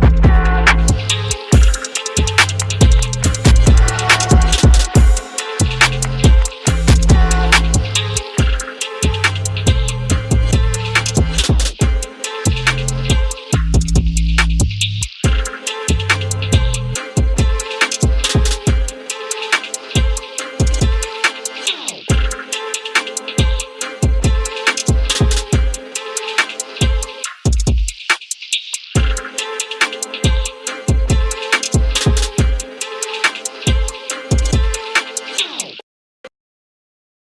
Bye.